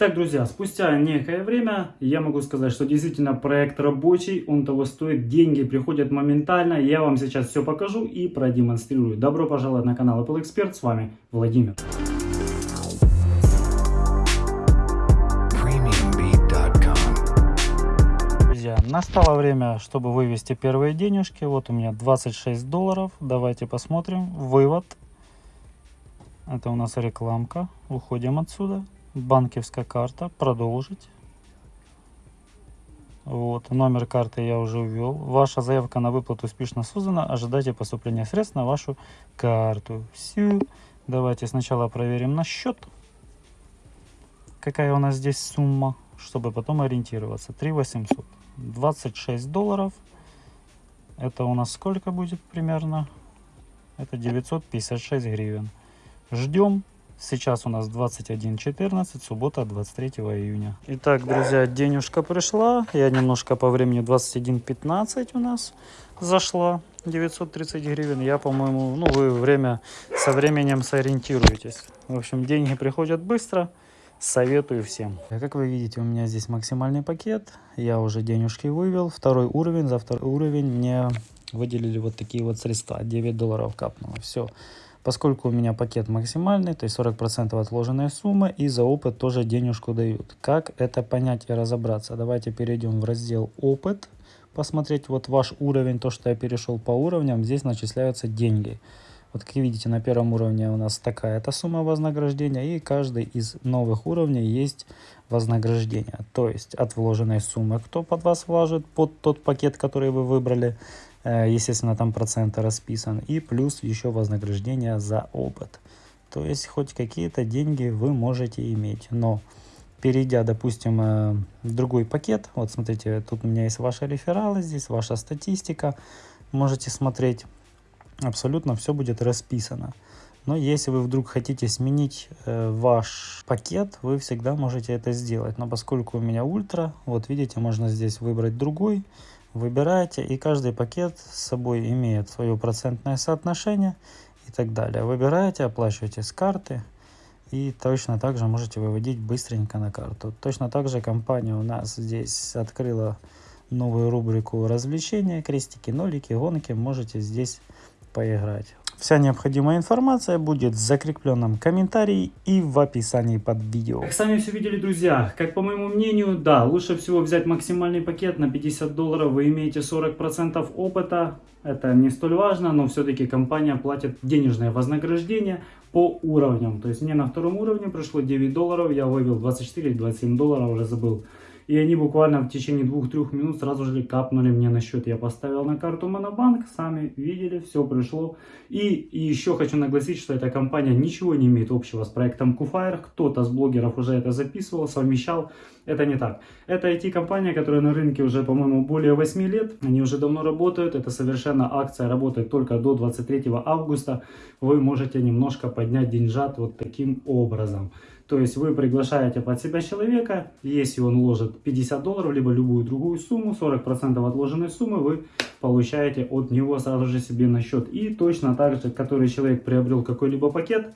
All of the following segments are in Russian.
Итак, друзья, спустя некое время я могу сказать, что действительно проект рабочий, он того стоит, деньги приходят моментально. Я вам сейчас все покажу и продемонстрирую. Добро пожаловать на канал Apple Expert, с вами Владимир. Друзья, настало время, чтобы вывести первые денежки. Вот у меня 26 долларов. Давайте посмотрим. Вывод. Это у нас рекламка. Уходим отсюда. Банковская карта. Продолжить. Вот, номер карты я уже ввел. Ваша заявка на выплату успешно создана. Ожидайте поступления средств на вашу карту. Все. Давайте сначала проверим на счет. Какая у нас здесь сумма, чтобы потом ориентироваться. 3 800. 26 долларов. Это у нас сколько будет примерно? Это 956 гривен. Ждем. Сейчас у нас 21.14, суббота 23 июня. Итак, друзья, денежка пришла. Я немножко по времени 21.15 у нас зашла. 930 гривен. Я, по-моему, ну вы время со временем сориентируетесь. В общем, деньги приходят быстро. Советую всем. Как вы видите, у меня здесь максимальный пакет. Я уже денежки вывел. Второй уровень. За второй уровень мне выделили вот такие вот средства. 9 долларов капнуло. Все. Поскольку у меня пакет максимальный, то есть 40% отложенная сумма, и за опыт тоже денежку дают. Как это понять и разобраться? Давайте перейдем в раздел «Опыт». Посмотреть вот ваш уровень, то, что я перешел по уровням, здесь начисляются деньги. Вот как видите, на первом уровне у нас такая-то сумма вознаграждения, и каждый из новых уровней есть вознаграждение. То есть от вложенной суммы, кто под вас вложит, под тот пакет, который вы выбрали, естественно, там проценты расписан, и плюс еще вознаграждение за опыт. То есть хоть какие-то деньги вы можете иметь, но перейдя, допустим, э, в другой пакет, вот смотрите, тут у меня есть ваши рефералы, здесь ваша статистика, можете смотреть абсолютно все будет расписано. Но если вы вдруг хотите сменить э, ваш пакет, вы всегда можете это сделать. Но поскольку у меня ультра, вот видите, можно здесь выбрать другой. Выбираете, и каждый пакет с собой имеет свое процентное соотношение и так далее. Выбираете, оплачиваете с карты. И точно так же можете выводить быстренько на карту. Точно так же компания у нас здесь открыла новую рубрику развлечения, крестики, нолики, гонки. Можете здесь поиграть. Вся необходимая информация будет в закрепленном комментарии и в описании под видео. Как сами все видели, друзья, как по моему мнению, да, лучше всего взять максимальный пакет на 50 долларов, вы имеете 40% опыта. Это не столь важно, но все-таки компания платит денежное вознаграждение по уровням. То есть мне на втором уровне пришло 9 долларов, я вывел 24 или 27 долларов, уже забыл. И они буквально в течение двух-трех минут сразу же капнули мне на счет. Я поставил на карту Монобанк, сами видели, все пришло. И, и еще хочу нагласить, что эта компания ничего не имеет общего с проектом Куфайр. Кто-то с блогеров уже это записывал, совмещал. Это не так. Это IT-компания, которая на рынке уже, по-моему, более 8 лет. Они уже давно работают. Это совершенно акция работает только до 23 августа. Вы можете немножко поднять деньжат вот таким образом. То есть вы приглашаете под себя человека, если он ложит 50 долларов, либо любую другую сумму, 40% отложенной суммы вы получаете от него сразу же себе на счет. И точно так же, который человек приобрел какой-либо пакет,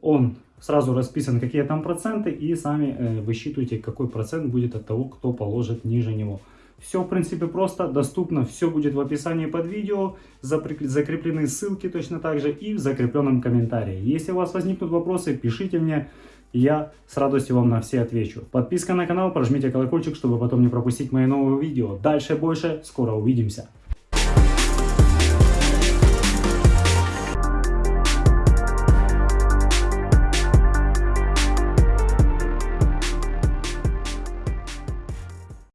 он сразу расписан, какие там проценты, и сами э, высчитываете, какой процент будет от того, кто положит ниже него. Все, в принципе, просто, доступно, все будет в описании под видео, закреплены ссылки точно так же и в закрепленном комментарии. Если у вас возникнут вопросы, пишите мне, я с радостью вам на все отвечу. Подписка на канал, прожмите колокольчик, чтобы потом не пропустить мои новые видео. Дальше больше, скоро увидимся.